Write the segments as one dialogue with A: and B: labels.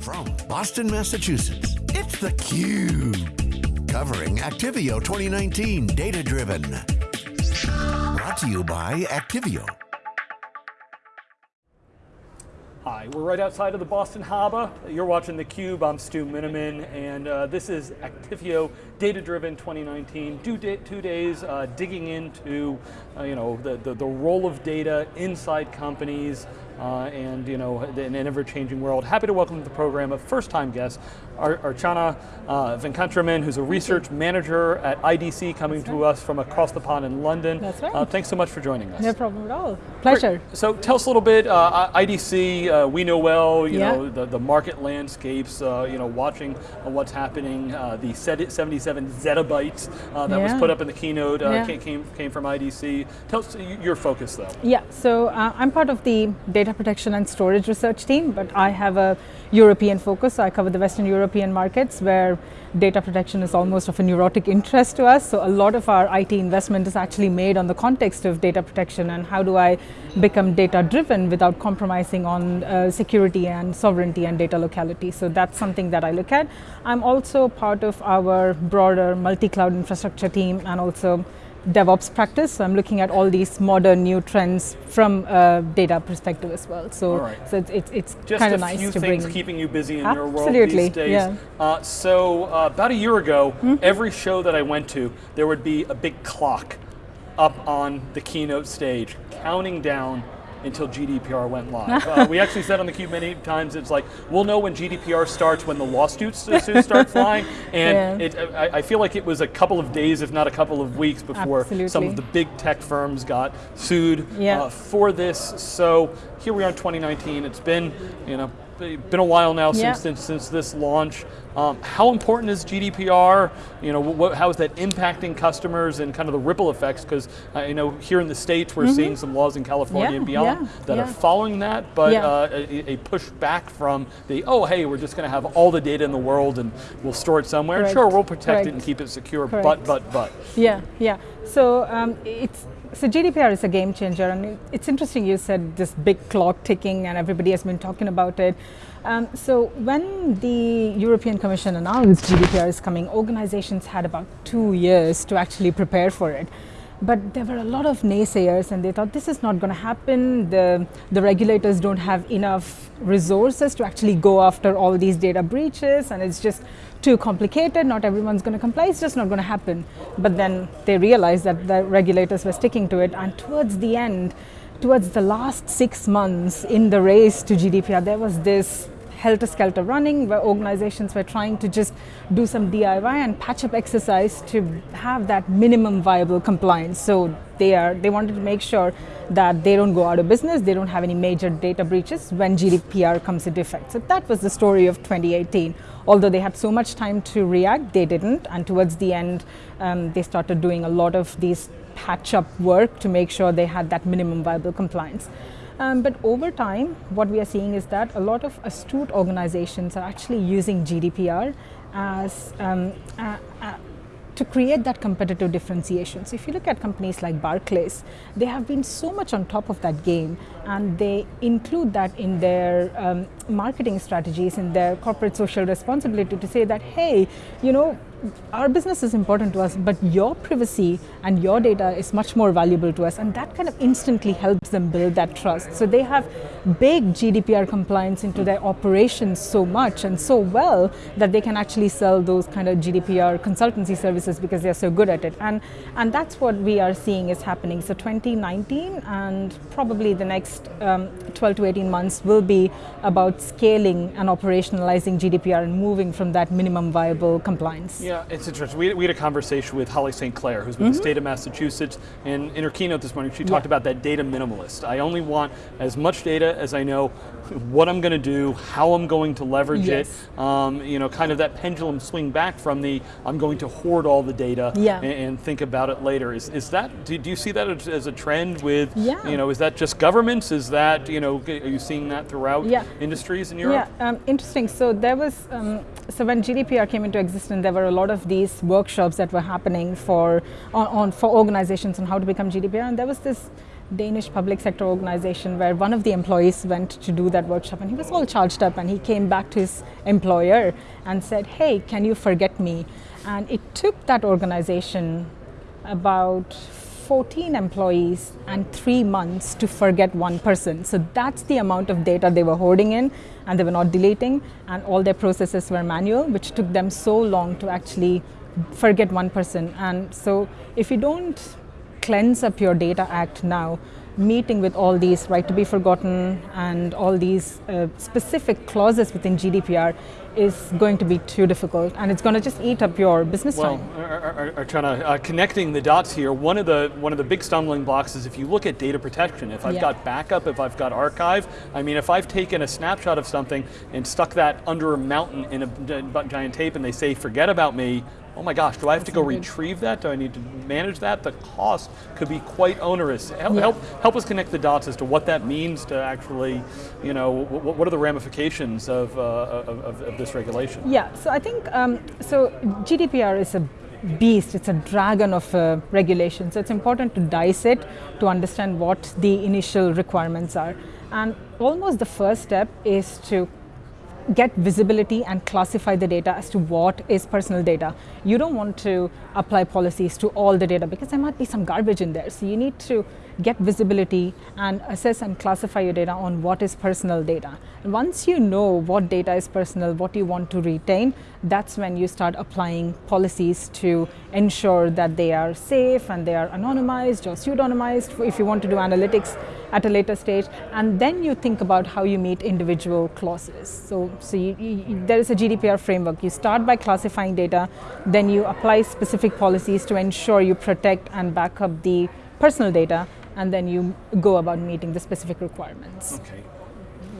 A: From Boston, Massachusetts, it's theCUBE. Covering Actifio 2019 Data Driven. Brought to you by Actifio.
B: Hi, we're right outside of the Boston Harbor. You're watching theCUBE, I'm Stu Miniman, and uh, this is Actifio Data Driven 2019. Two, two days uh, digging into uh, you know, the, the, the, role of data inside companies, Uh, and you know, in an ever-changing world. Happy to welcome to the program a first-time guest, Ar Archana uh, Venkatraman, who's a research manager at IDC, coming to us from across the pond in London.
C: That's right.
B: Uh, thanks so much for joining us.
C: No problem at all. Pleasure.
B: Great. So tell us a little bit, uh, IDC, uh, we know well, you
C: yeah.
B: know, the, the market landscapes, uh, you know, watching what's happening, the 77 zettabytes that
C: yeah.
B: was put up in the keynote
C: yeah.
B: came, came from IDC. Tell us your focus though.
C: Yeah, so I'm part of the data protection and storage research team, but I have a European focus. I cover the Western European markets where data protection is almost of a neurotic interest to us. So a lot of our IT investment is actually made on the context of data protection and how do I become data driven without compromising on uh, security and sovereignty and data locality. So that's something that I look at. I'm also part of our broader multi-cloud infrastructure team and also DevOps practice. So I'm looking at all these modern new trends from a data perspective as well. So,
B: right.
C: so it's, it's, it's kind of nice
B: to bring.
C: Just a
B: few things keeping you busy in
C: Absolutely,
B: your world these days.
C: Yeah.
B: Uh, so uh, about a year ago,
C: mm -hmm.
B: every show that I went to, there would be a big clock up on the keynote stage, counting down until GDPR went live. uh, we actually said on the cube many times, it's like, we'll know when GDPR starts when the lawsuits start flying, and yeah. it, I, I, feel like it was a couple of days, if not a couple of weeks before
C: Absolutely.
B: some of the big tech firms got sued
C: yeah.
B: uh, for this. So here we are in 2019, it's been, you know, been a while now
C: yeah.
B: since, since, since this launch. Um, how important is GDPR? You know, what, how is that impacting customers and kind of the ripple effects? Because uh, you know, here in the states, we're mm -hmm. seeing some laws in California
C: yeah,
B: and beyond
C: yeah,
B: that are following that, but uh, a, a, push back from the oh, hey, we're just going to have all the data in the world and we'll store it somewhere.
C: Correct.
B: Sure, we'll protect
C: Correct.
B: it and keep it secure,
C: Correct.
B: but but but.
C: Yeah, yeah. So um, it's so GDPR is a game changer, and it's interesting you said this big clock ticking, and everybody has been talking about it. Um, so when the European Commission announced GDPR is coming, organizations had about two years to actually prepare for it. But there were a lot of naysayers and they thought this is not going to happen. The, the regulators don't have enough resources to actually go after all these data breaches and it's just too complicated, not everyone's going to comply, it's just not going to happen. But then they realized that the regulators were sticking to it and towards the end, towards the last six months in the race to GDPR, there was this helter-skelter running where organizations were trying to just do some DIY and patch-up exercise to have that minimum viable compliance. So they are they wanted to make sure that they don't go out of business, they don't have any major data breaches when GDPR comes into effect. So that was the story of 2018. Although they had so much time to react, they didn't. And towards the end, um, they started doing a lot of these patch-up work to make sure they had that minimum viable compliance. Um, but over time, what we are seeing is that a lot of astute organizations are actually using GDPR as um, uh, uh, to create that competitive differentiation. So if you look at companies like Barclays, they have been so much on top of that game and they include that in their um, marketing strategies, in their corporate social responsibility to say that, hey, you know, our business is important to us, but your privacy and your data is much more valuable to us. And that kind of instantly helps them build that trust. So they have baked GDPR compliance into their operations so much and so well that they can actually sell those kind of GDPR consultancy services because they're so good at it. And, and that's what we are seeing is happening. So 2019 and probably the next um, 12 to 18 months will be about scaling and operationalizing GDPR and moving from that minimum viable compliance.
B: Yeah, it's interesting. We, we had a conversation with Holly St. Clair, who's with mm -hmm. the state of Massachusetts, and in her keynote this morning, she talked yeah. about that data minimalist. I only want as much data as I know what I'm going to do, how I'm going to leverage
C: yes.
B: it, um, you know, kind of that pendulum swing back from the, I'm going to hoard all the data
C: yeah.
B: and, and, think about it later. Is, is that, do, do you see that as a trend with,
C: yeah.
B: you know, is that just governments? Is that, you know, are you seeing that throughout
C: yeah.
B: industries in Europe?
C: Yeah, um, interesting. So there was, um, so when GDPR came into existence, there were a lot of these workshops that were happening for, on, on, for organizations on how to become GDPR, and there was this Danish public sector organization where one of the employees went to do that workshop and he was all charged up and he came back to his employer and said, hey, can you forget me? And it took that organization about 14 employees and three months to forget one person. So that's the amount of data they were hoarding in and they were not deleting and all their processes were manual, which took them so long to actually forget one person. And so if you don't cleanse up your data act now, meeting with all these right to be forgotten and all these uh, specific clauses within GDPR is going to be too difficult and it's going to just eat up your business
B: well,
C: time.
B: Well, are, are, trying to uh, connecting the dots here. One of the one of the big stumbling blocks is if you look at data protection. If I've yeah. got backup, if I've got archive, I mean, if I've taken a snapshot of something and stuck that under a mountain in a giant tape, and they say forget about me, oh my gosh, do I have to go retrieve that? Do I need to manage that? The cost could be quite onerous. Help, yeah. help, help us connect the dots as to what that means to actually, you know, what, are the ramifications of, uh, of, of, this regulation?
C: Yeah, so I think, um, so GDPR is a beast, it's a dragon of uh, regulation. So it's important to dice it to understand what the initial requirements are. And almost the first step is to get visibility and classify the data as to what is personal data. You don't want to apply policies to all the data because there might be some garbage in there. So you need to get visibility and assess and classify your data on what is personal data. And once you know what data is personal, what you want to retain, that's when you start applying policies to ensure that they are safe and they are anonymized or pseudonymized if you want to do analytics at a later stage. And then you think about how you meet individual clauses. So, so you, you, there is a GDPR framework. You start by classifying data, then you apply specific policies to ensure you protect and back up the personal data, and then you go about meeting the specific requirements.
B: Okay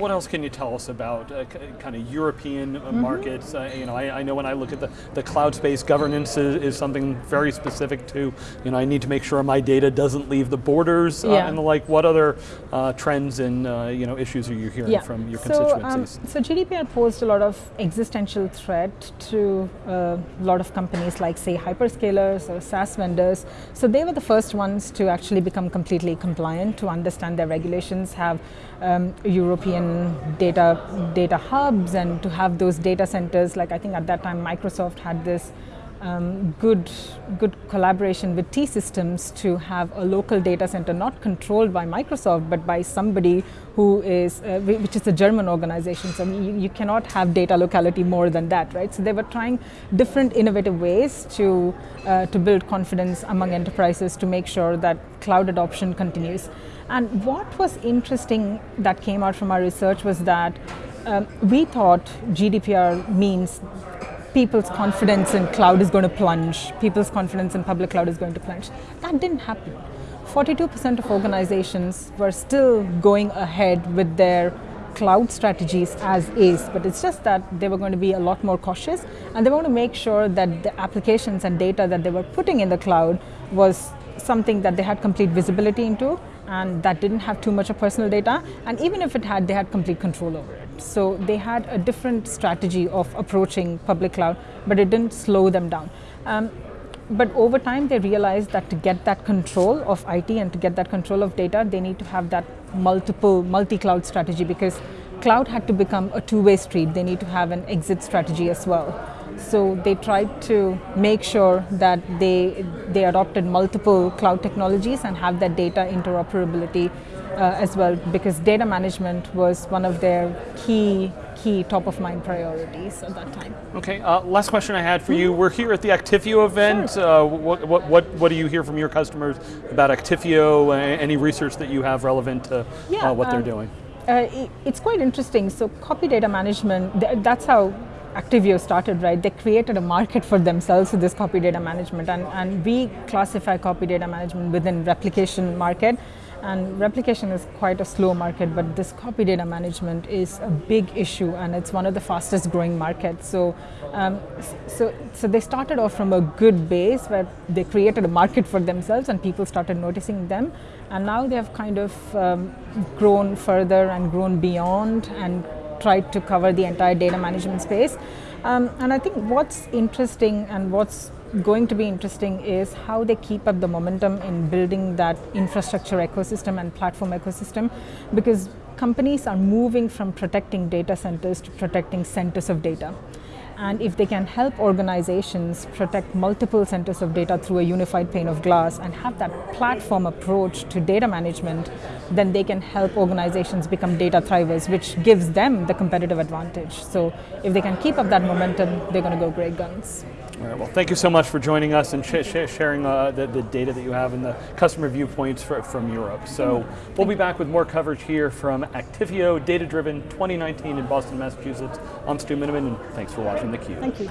B: what else can you tell us about uh, kind of European mm -hmm. markets? Uh, you know, I, I, know when I look at the, the cloud space, governance is, is, something very specific to, you know, I need to make sure my data doesn't leave the borders uh, yeah. and the like. What other uh, trends and, uh, you know, issues are you hearing yeah. from your
C: so,
B: constituencies?
C: Um, so GDPR posed a lot of existential threat to a lot of companies like say hyperscalers or SaaS vendors. So they were the first ones to actually become completely compliant, to understand their regulations, have um, European data data hubs and to have those data centers. Like I think at that time Microsoft had this um, good good collaboration with T Systems to have a local data center not controlled by Microsoft but by somebody who is uh, which is a German organization. So you, you, cannot have data locality more than that, right? So they were trying different innovative ways to uh, to build confidence among enterprises to make sure that cloud adoption continues. And what was interesting that came out from our research was that um, we thought GDPR means people's confidence in cloud is going to plunge, people's confidence in public cloud is going to plunge. That didn't happen. 42% of organizations were still going ahead with their cloud strategies as is, but it's just that they were going to be a lot more cautious and they want to make sure that the applications and data that they were putting in the cloud was something that they had complete visibility into and that didn't have too much of personal data. And even if it had, they had complete control over it. So they had a different strategy of approaching public cloud, but it didn't slow them down. Um, but over time, they realized that to get that control of IT and to get that control of data, they need to have that multiple multi-cloud strategy because cloud had to become a two-way street. They need to have an exit strategy as well. So they tried to make sure that they, they adopted multiple cloud technologies and have that data interoperability uh, as well because data management was one of their key key top of mind priorities at that time.
B: Okay, uh, last question I had for you. We're here at the Actifio event. Sure. Uh, what, what, what, what do you hear from your customers about Actifio? Any research that you have relevant to uh, yeah, what um, they're doing?
C: Uh, it's quite interesting. So copy data management, that's how Actifio started, right, they created a market for themselves with this copy data management and, and we classify copy data management within replication market and replication is quite a slow market but this copy data management is a big issue and it's one of the fastest growing markets. So, um, so, so they started off from a good base where they created a market for themselves and people started noticing them and now they have kind of um, grown further and grown beyond and tried to cover the entire data management space. Um, and I think what's interesting and what's going to be interesting is how they keep up the momentum in building that infrastructure ecosystem and platform ecosystem because companies are moving from protecting data centers to protecting centers of data. And if they can help organizations protect multiple centers of data through a unified pane of glass and have that platform approach to data management, then they can help organizations become data thrivers, which gives them the competitive advantage. So if they can keep up that momentum, they're going to go great guns.
B: All right, well, thank you so much for joining us and sh sh sharing uh, the, the, data that you have and the customer viewpoints for, from Europe. So we'll be back with more coverage here from Actifio Data Driven 2019 in Boston, Massachusetts. I'm Stu Miniman, and thanks for watching theCUBE.
C: Thank you.